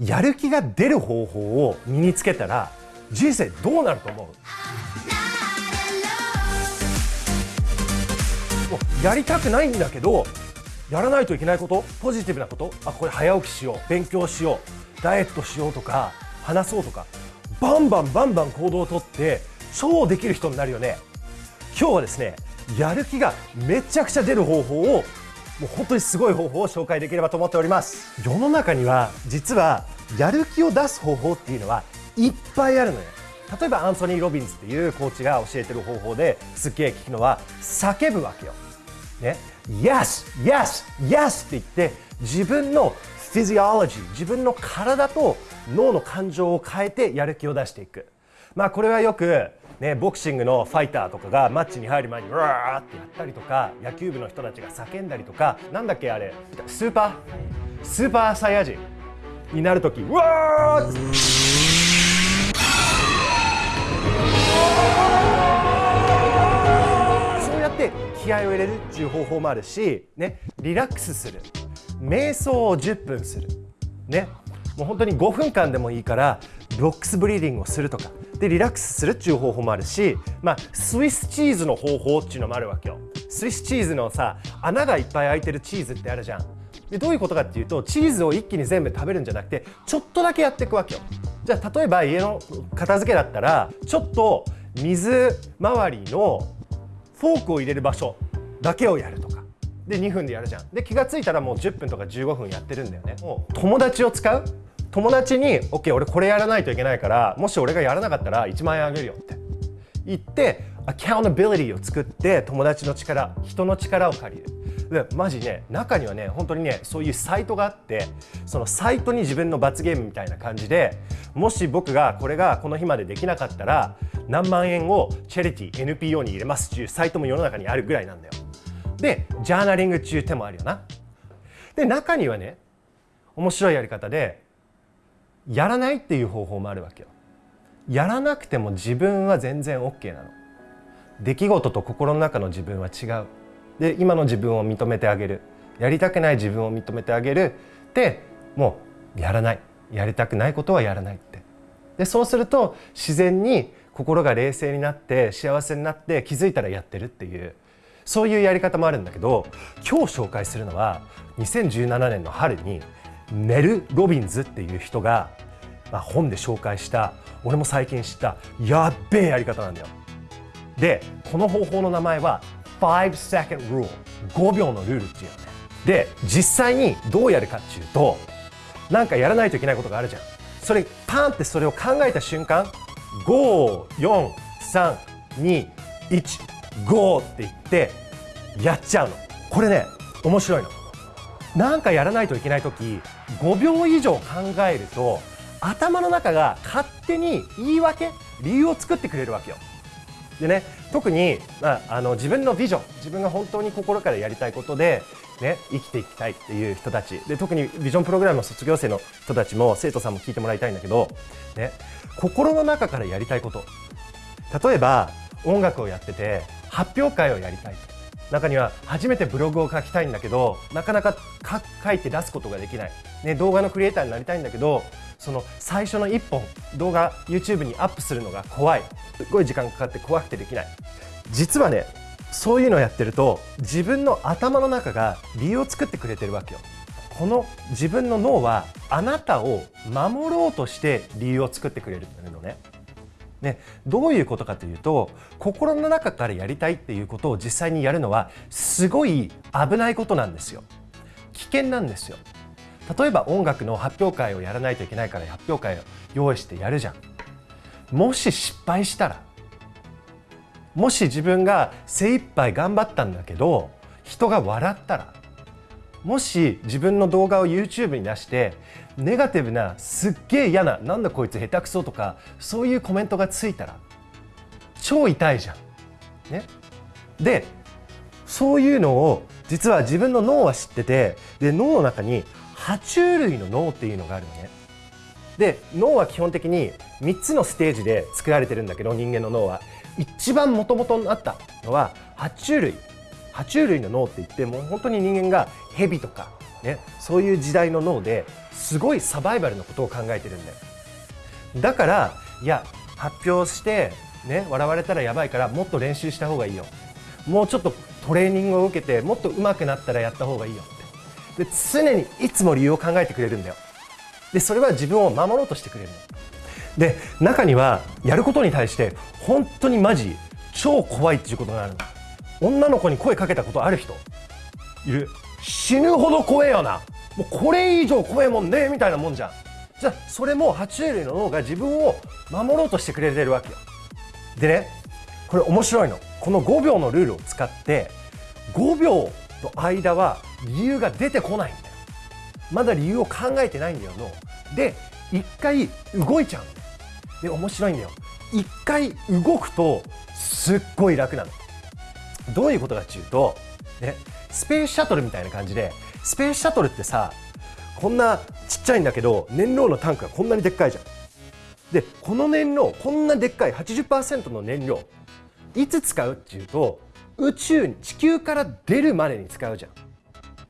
やる気が出る方法を身につけたら人生どうなると思う？やりたくないんだけどやらないといけないこと？ポジティブなこと？あこれ早起きしよう。勉強しよう。ダイエットしようとか話そうとか。バンバンバンバン行動をとって超できる人になるよね。今日はですねやる気がめちゃくちゃ出る方法をもう本当にすごい方法を紹介できればと思っております世の中には実はやる気を出す方法っていうのはいっぱいあるのよ例えばアンソニー・ロビンズっていうコーチが教えてる方法ですっげえ聞くのは叫ぶわけよ。ね、Yes! Yes! Yes! って言って自分のフィジオロジー自分の体と脳の感情を変えてやる気を出していく。まあこれはよくね、ボクシングのファイターとかがマッチに入る前にうわーってやったりとか野球部の人たちが叫んだりとかなんだっけあれスーパー？スーパーサイヤ人になる時うわーそうやって気合を入れるっていう方法もあるし、ね、リラックスする。瞑想を10分する、ね、もう本当に5分間でもいいからボックスブリーディングをするとか。でリラックスするっていう方法もあるし、まあ、スイスチーズの方法っていうのもあるわけよ。スイスチーズのさ穴がいっぱい開いてるチーズってあるじゃん。でどういうことかっていうとチーズを一気に全部食べるんじゃなくてちょっとだけやっていくわけよ。じゃあ例えば家の片付けだったらちょっと水回りのフォークを入れる場所だけをやるとか。で2分でやるじゃん。で気が付いたらもう10分とか15分やってるんだよね。もう友達を使う友達に OK 俺これやらないといけないからもし俺がやらなかったら1万円あげるよって言ってアカウンタビリティを作って友達の力人の力を借りる。でマジね中にはね本当にねそういうサイトがあってそのサイトに自分の罰ゲームみたいな感じでもし僕がこれがこの日までできなかったら何万円をチャリティー NPO に入れますっていうサイトも世の中にあるぐらいなんだよ。でジャーナリング中手もあるよな。で中にはね面白いやり方でやらないっていう方法もあるわけよ。やらなくても自分は全然 OK なの。出来事と心の中の自分は違う。で今の自分を認めてあげる。やりたくない自分を認めてあげる。でもうやらない。やりたくないことはやらないって。でそうすると自然に心が冷静になって幸せになって気づいたらやってるっていうそういうやり方もあるんだけど今日紹介するのは2017年の春にネル・ロビンズっていう人が、まあ、本で紹介した俺も最近知ったやっべえやり方なんだよ。でこの方法の名前は5 second rule 5秒のルールっていうのね。で実際にどうやるかっていうとなんかやらないといけないことがあるじゃん。それパンってそれを考えた瞬間54321って言ってやっちゃうの。これね面白いの。なんかやらないといけない時5秒以上考えると頭の中が勝手に言い訳理由を作ってくれるわけよ。でね特に、まあ、あの自分のビジョン自分が本当に心からやりたいことで、ね、生きていきたいっていう人たち。で特にビジョンプログラムの卒業生の人たちも生徒さんも聞いてもらいたいんだけど、ね、心の中からやりたいこと。例えば音楽をやってて発表会をやりたい中には初めてブログを書きたいんだけどなかなか書いて出すことができない、ね、動画のクリエイターになりたいんだけどその最初の1本動画 YouTube にアップするのが怖い。すごい時間かかって怖くてできない。実はねそういうのをやってると自分の頭の中が理由を作ってくれてるわけよ。この自分の脳はあなたを守ろうとして理由を作ってくれるのね。ね、どういうことかというと心の中からやりたいっていうことを実際にやるのはすごい危ないことなんですよ。危険なんですよ。例えば音楽の発表会をやらないといけないから発表会を用意してやるじゃん。もし失敗したらもし自分が精一杯頑張ったんだけど人が笑ったらもし自分の動画を YouTube に出してネガティブなすっげえ嫌ななんだこいつ下手くそとかそういうコメントがついたら超痛いじゃん。ね、でそういうのを実は自分の脳は知っててで脳の中に爬虫類の脳っていうのがあるのね。で脳は基本的に3つのステージで作られてるんだけど人間の脳は一番もともとあったのは爬虫類爬虫類の脳って言ってもう本当に人間がヘビとかね、そういう時代の脳ですごいサバイバルのことを考えてるんだよ。だからいや発表してね笑われたらやばいからもっと練習した方がいいよ。もうちょっとトレーニングを受けてもっと上手くなったらやった方がいいよって。で常にいつも理由を考えてくれるんだよ。でそれは自分を守ろうとしてくれるので中にはやることに対して本当にマジ超怖いっていうことがあるの。女の子に声かけたことある人。いる。死ぬほど怖えよな。もうこれ以上怖えもんねみたいなもんじゃん。じゃあそれも爬虫類の脳が自分を守ろうとしてくれてるわけよ。でねこれ面白いの。この5秒のルールを使って5秒の間は理由が出てこないんだよ。まだ理由を考えてないんだよ脳で一回動いちゃう。で面白いんだよ。一回動くとすっごい楽なの。どういうことかっていうとねスペースシャトルみたいな感じでスペースシャトルってさこんなちっちゃいんだけど燃料のタンクがこんなにでっかいじゃん。でこの燃料こんなでっかい80%の燃料いつ使うっていうと宇宙に地球から出るまでに使うじゃん、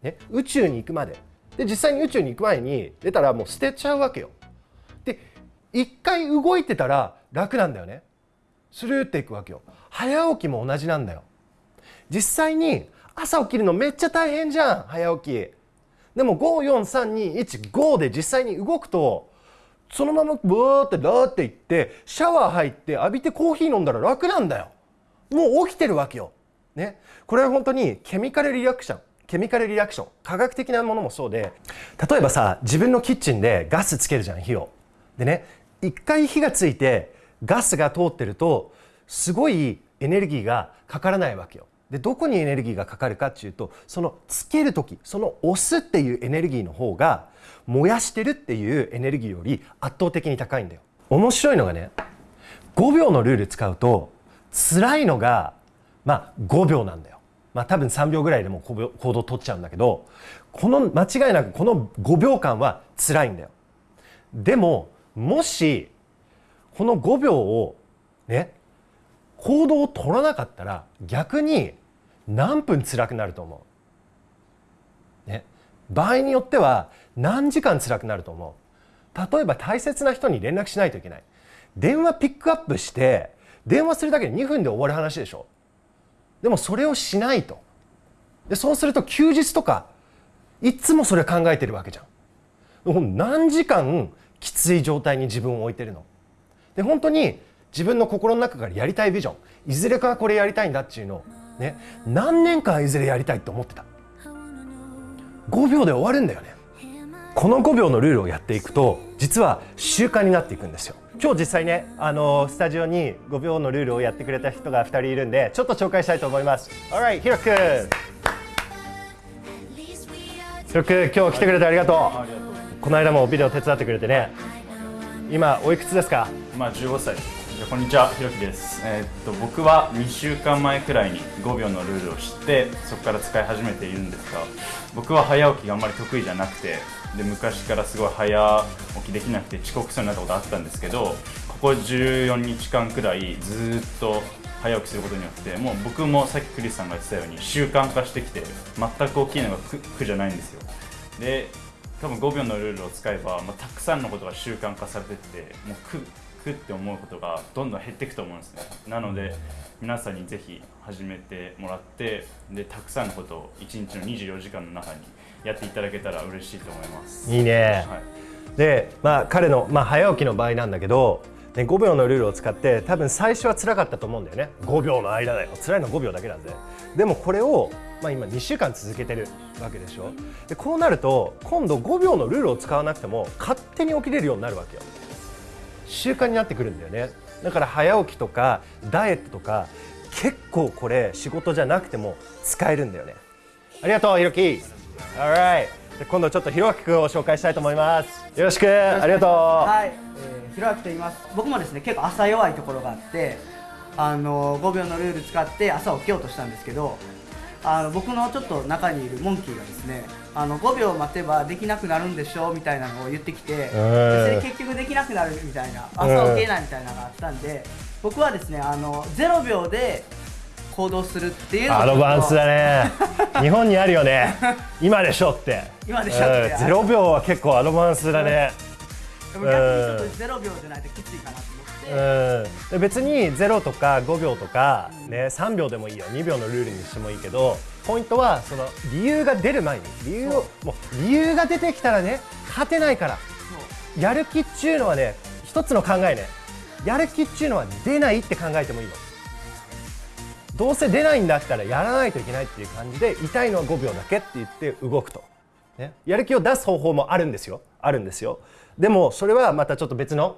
ね、宇宙に行くまで。で実際に宇宙に行く前に出たらもう捨てちゃうわけよ。で一回動いてたら楽なんだよね。スルーっていくわけよ。早起きも同じなんだよ。実際に朝起きるのめっちゃ大変じゃん。早起き。でも543215で実際に動くとそのままブーってラーっていってシャワー入って浴びてコーヒー飲んだら楽なんだよ。もう起きてるわけよ。ね。これは本当にケミカルリアクション。ケミカルリアクション。科学的なものもそうで。例えばさ自分のキッチンでガスつけるじゃん火を。でね一回火がついてガスが通ってるとすごいエネルギーがかからないわけよ。でどこにエネルギーがかかるかっていうとそのつける時その押すっていうエネルギーの方が燃やしてるっていうエネルギーより圧倒的に高いんだよ。面白いのがね5秒のルール使うと辛いのがまあ5秒なんだよ。まあ多分3秒ぐらいでも行動取っちゃうんだけどこの間違いなくこの5秒間は辛いんだよ。でももしこの5秒をね行動を取らなかったら逆に何分辛くなると思う、ね、場合によっては何時間辛くなると思う？例えば大切な人に連絡しないといけない。電話ピックアップして電話するだけで2分で終わる話でしょ？でもそれをしないと。でそうすると休日とかいつもそれ考えてるわけじゃん何時間きつい状態に自分を置いてるの？で本当に自分の心の中からやりたいビジョンいずれかこれやりたいんだっていうのをね。何年間いずれやりたいと思ってた？5秒で終わるんだよね。この5秒のルールをやっていくと実は習慣になっていくんですよ。今日実際ねあのスタジオに5秒のルールをやってくれた人が2人いるんでちょっと紹介したいと思います。Alright ひろくんひろくん今日来てくれてありがとう。この間もビデオ手伝ってくれてね。今おいくつですか？まあ15歳こんにちは、ひろきです、えー、っと僕は2週間前くらいに5秒のルールを知ってそこから使い始めているんですが僕は早起きがあんまり得意じゃなくてで昔からすごい早起きできなくて遅刻しそうになったことあったんですけどここ14日間くらいずっと早起きすることによってもう僕もさっきクリスさんが言ってたように習慣化してきて全く大きいのが苦じゃないんですよ。で多分5秒のルールを使えば、まあ、たくさんのことが習慣化されてってもう苦くって思うことがどんどん減っていくと思うんですね。なので皆さんにぜひ始めてもらってでたくさんのことを1日の24時間の中にやっていただけたら嬉しいと思います。いいね、はい、で、まあ、彼の、まあ、早起きの場合なんだけどね、5秒のルールを使って多分最初は辛かったと思うんだよね。5秒の間だよ。辛いの5秒だけなんで。でもこれを、まあ、今2週間続けてるわけでしょ。でこうなると今度5秒のルールを使わなくても勝手に起きれるようになるわけよ習慣になってくるんだよね。だから早起きとかダイエットとか結構これ仕事じゃなくても使えるんだよね。ありがとうひろき Alright 今度ちょっとひろあきくんを紹介したいと思います。よろしく。ありがとう。はい、えー、ひろあきと言います。僕もですね結構朝弱いところがあってあの5秒のルール使って朝起きようとしたんですけどあの僕のちょっと中にいるモンキーがですねあの5秒待てばできなくなるんでしょみたいなのを言ってきて、それ結局できなくなるみたいな朝起きれないみたいなのがあったんで僕はですねあの0秒で行動するっていうのをアドバンスだね。日本にあるよね。今でしょって。今でしょって。うん0秒は結構アドバンスだね。でも逆にちょっとゼロ秒じゃないときついかなと思って、うんで別に0とか5秒とか、ね、3秒でもいいよ。2秒のルールにしてもいいけどポイントはその理由が出る前に理由をもう理由が出てきたらね勝てないから。やる気っちゅうのはね一つの考えね。やる気っちゅうのは出ないって考えてもいいの。どうせ出ないんだったらやらないといけないっていう感じで痛いのは5秒だけって言って動くと、ね、やる気を出す方法もあるんですよ。あるんですよ。でもそれはまたちょっと別の、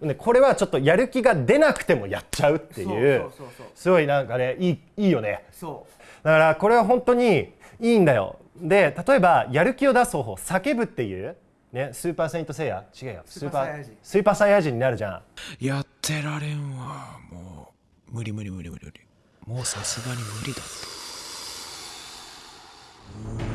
ね、これはちょっとやる気が出なくてもやっちゃうっていう。すごいなんかねいいいいよね。そうだからこれは本当にいいんだよ。で例えばやる気を出す方法叫ぶっていう、ね、スーパーセイントセイヤ。違うよ。スーパーサイヤ人。スーパーサイヤ人になるじゃん。やってられんわ。もう無理無理無理無理無理。もうさすがに無理だ「ユー!」って言って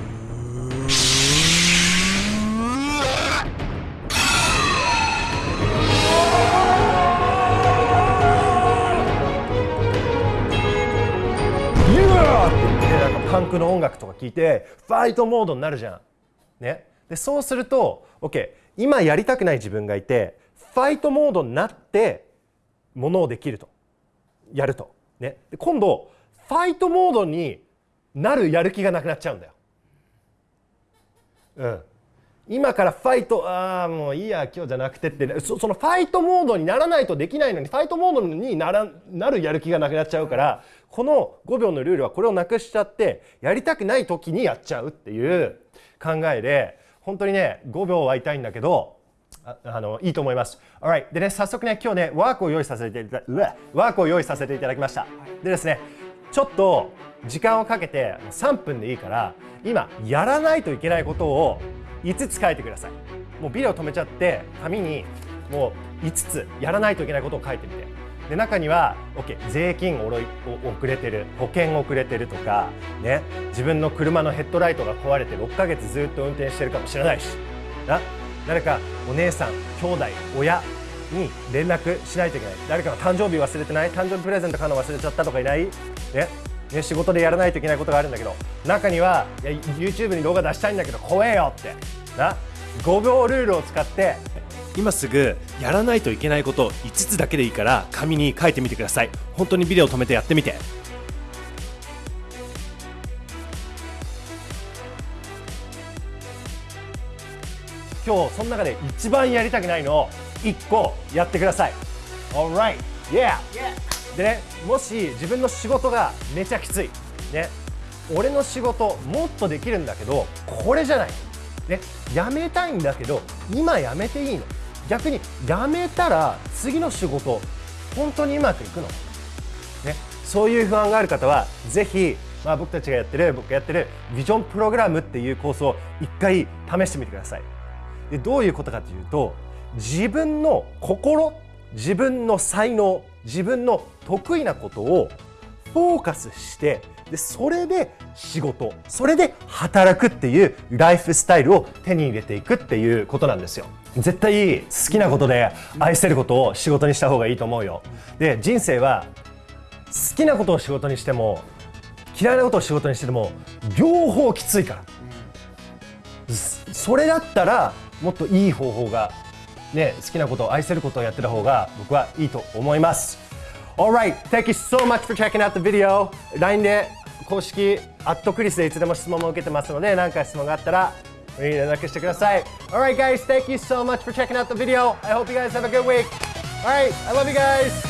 ンクの音楽とか聞いてファイトモードになるじゃん。ね、でそうすると OK 今やりたくない自分がいてファイトモードになってものをできるとやると。ね、で今度ファイトモードになるやる気がなくなっちゃうんだよ。うん、今からファイトああもういいや今日じゃなくてってそのファイトモードにならないとできないのにファイトモードにならなるやる気がなくなっちゃうからこの5秒のルールはこれをなくしちゃってやりたくない時にやっちゃうっていう考えで本当にね5秒は痛いんだけどああのいいと思います。Alright でね早速ね今日ねワークを用意させていただうわワークを用意させていただきました。でですねちょっと時間をかけて3分でいいから今やらないといけないことを5つ書いてください。もうビデオ止めちゃって紙にもう5つやらないといけないことを書いてみて。で中には OK 税金おろい遅れてる保険遅れてるとかね自分の車のヘッドライトが壊れて6ヶ月ずっと運転してるかもしれないしな誰かお姉さん兄弟親に連絡しないといけない。誰かの誕生日忘れてない？誕生日プレゼント買うの忘れちゃったとかいない？ねね仕事でやらないといけないことがあるんだけど中にはいや YouTube に動画出したいんだけど怖えよって。な5秒ルールを使って今すぐやらないといけないこと5つだけでいいから紙に書いてみてください。本当にビデオ止めてやってみて。今日その中で一番やりたくないのを1個やってください。Alright. Yeah. でねもし自分の仕事がめちゃきつい。ね。俺の仕事もっとできるんだけどこれじゃない。ね。やめたいんだけど今やめていいの逆にやめたら次の仕事本当にうまくいくの。ね、そういう不安がある方はぜひ、まあ、僕たちがやってる僕がやってるビジョンプログラムっていうコースを一回試してみてください。でどういうことかというと自分の心自分の才能自分の得意なことをフォーカスしてでそれで仕事それで働くっていうライフスタイルを手に入れていくっていうことなんですよ。絶対好きなことで愛せることを仕事にした方がいいと思うよ。で人生は好きなことを仕事にしても嫌いなことを仕事にしても両方きついから、それだったらもっといい方法が、ね、好きなことを愛せることをやってた方が僕はいいと思います。Alright, thank you so much for checking out the video LINE で公式アットクリスでいつでも質問も受けてますので何か質問があったら連絡してください Alright guys, thank you so much for checking out the video I hope you guys have a good week Alright, I love you guys